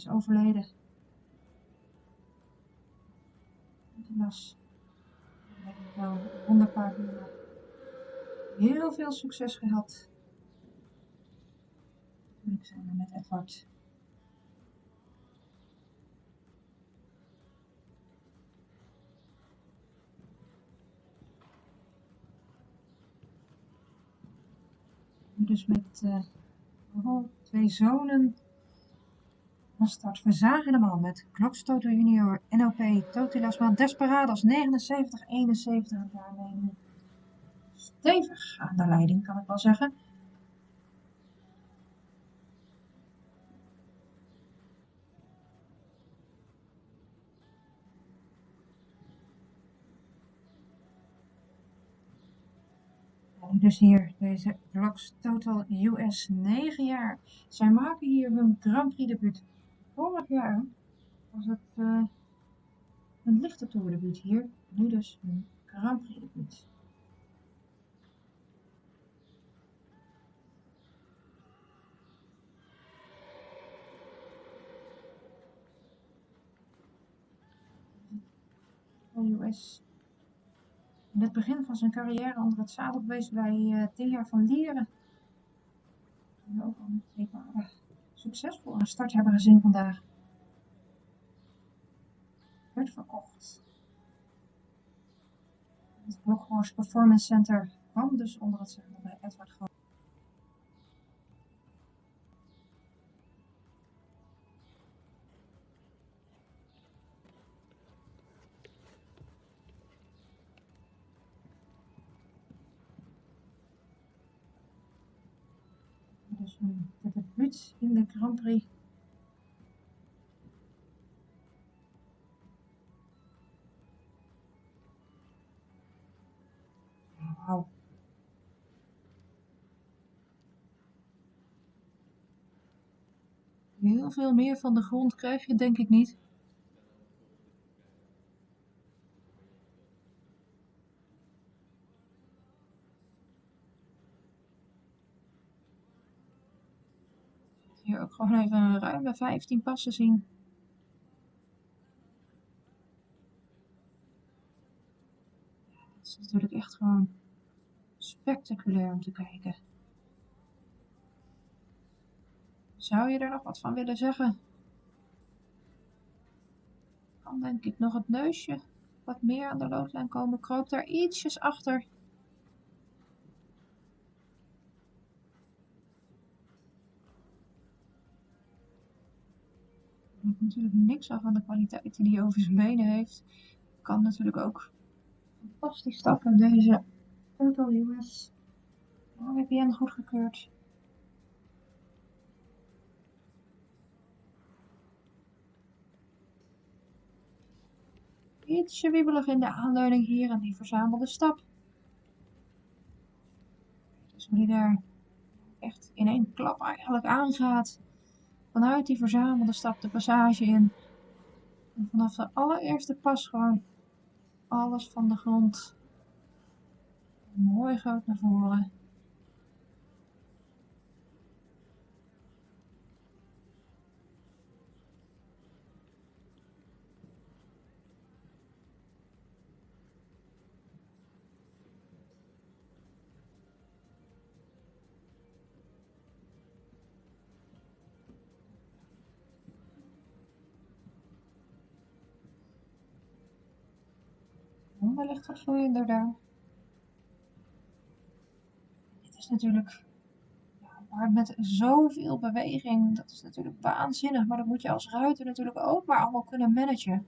is overleden. Helaas. Heb ik wel een heel veel succes gehad. Natuurlijk zijn we met Edward. Dus met uh, twee zonen van start. We zagen helemaal met Klokstoto Junior, NLP, Totilasman, Desperados 79, 71 en daarmee stevig aan de leiding, kan ik wel zeggen. dus hier deze Blocks Total US 9 jaar. Zij maken hier hun Grand Prix debuut. Vorig jaar was het uh, een lichte debuut hier. Nu dus Prix debuut. US in het begin van zijn carrière onder het zadel geweest bij uh, Thea van Lieren. Die ook al een uh, succesvol een start hebben gezien vandaag. Werd verkocht. Het Blokhorst Performance Center kwam dus onder het zadel bij Edward Groot. Dus de debuut in de Grand Prix. Wauw. Heel veel meer van de grond krijg je denk ik niet. Hier ook gewoon even een ruime 15 passen zien. Het is natuurlijk echt gewoon spectaculair om te kijken. Zou je er nog wat van willen zeggen? Kan denk ik nog het neusje wat meer aan de loodlijn komen. Kroop daar ietsjes achter. Natuurlijk niks af van de kwaliteit die hij over zijn benen heeft. Kan natuurlijk ook fantastisch stappen. Deze Total US VPN goedgekeurd. Ietsje wiebelig in de aanleiding hier en die verzamelde stap. Dus hoe die daar echt in één klap eigenlijk aangaat vanuit die verzamelde stap de passage in. En vanaf de allereerste pas gewoon alles van de grond mooi groot naar voren. Ligt wat vloeiender daar. Dit is natuurlijk ja, met zoveel beweging, dat is natuurlijk waanzinnig, maar dat moet je als ruiter natuurlijk ook maar allemaal kunnen managen.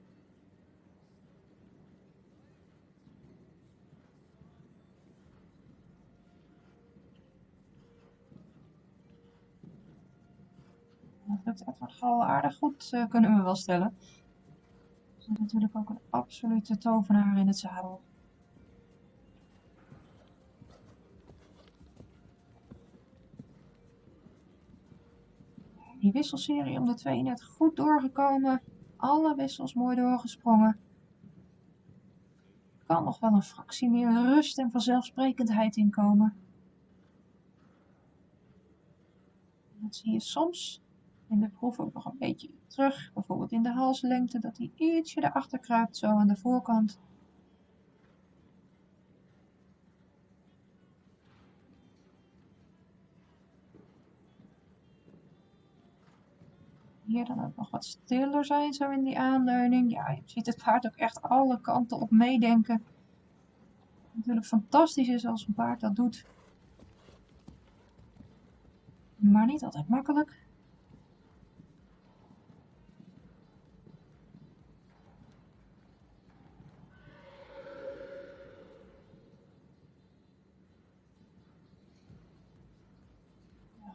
Dat lukt Edward al aardig goed, uh, kunnen we wel stellen natuurlijk ook een absolute tovenaar in het zadel. Die wisselserie om de twee net goed doorgekomen. Alle wissels mooi doorgesprongen. Kan nog wel een fractie meer rust en vanzelfsprekendheid inkomen. Dat zie je soms in de proef ook nog een beetje terug, bijvoorbeeld in de halslengte, dat hij ietsje erachter kruipt, zo aan de voorkant. Hier dan ook nog wat stiller zijn, zo in die aanleuning. Ja, je ziet het paard ook echt alle kanten op meedenken. Natuurlijk fantastisch is als een paard dat doet. Maar niet altijd makkelijk.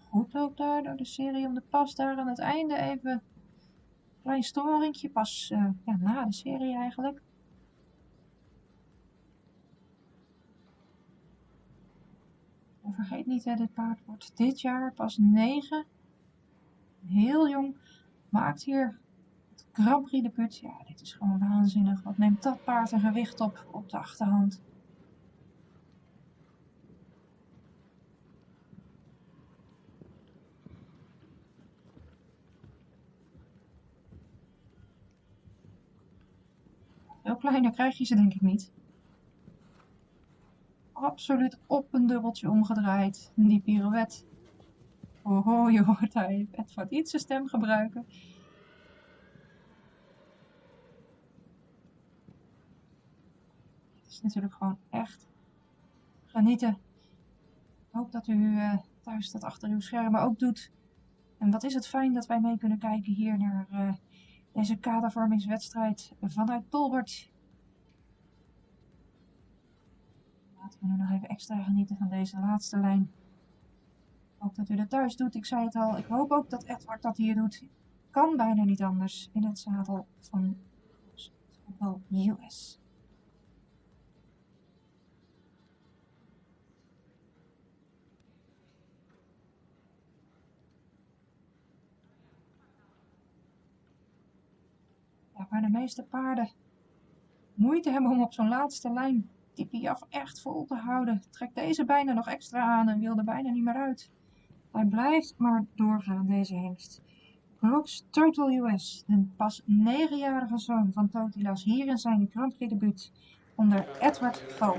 Goed ook daar door de serie om de pas daar aan het einde even een klein storingje. Pas uh, ja, na de serie eigenlijk. En vergeet niet, hè, dit paard wordt dit jaar pas 9. Heel jong. Maakt hier het Grand Prix debuut. Ja, dit is gewoon waanzinnig. Wat neemt dat paard een gewicht op op de achterhand. Veel kleiner krijg je ze denk ik niet. Absoluut op een dubbeltje omgedraaid. Die pirouette. Oh, je hoort hij wat iets zijn stem gebruiken. Het is natuurlijk gewoon echt genieten. Ik hoop dat u uh, thuis dat achter uw schermen ook doet. En wat is het fijn dat wij mee kunnen kijken hier naar uh, deze kadervormingswedstrijd vanuit Tolbert. Laten we nu nog even extra genieten van deze laatste lijn. Hoop dat u dat thuis doet. Ik zei het al. Ik hoop ook dat Edward dat hier doet. Kan bijna niet anders in het zadel van wel US. Waar de meeste paarden moeite hebben om op zo'n laatste lijn die piaf echt vol te houden. Trekt deze bijna nog extra aan en wil er bijna niet meer uit. Hij blijft maar doorgaan, deze hengst. Brooks Total US, een pas 9-jarige zoon van Totilas, hier in zijn Grand Prix debuut onder Edward Val.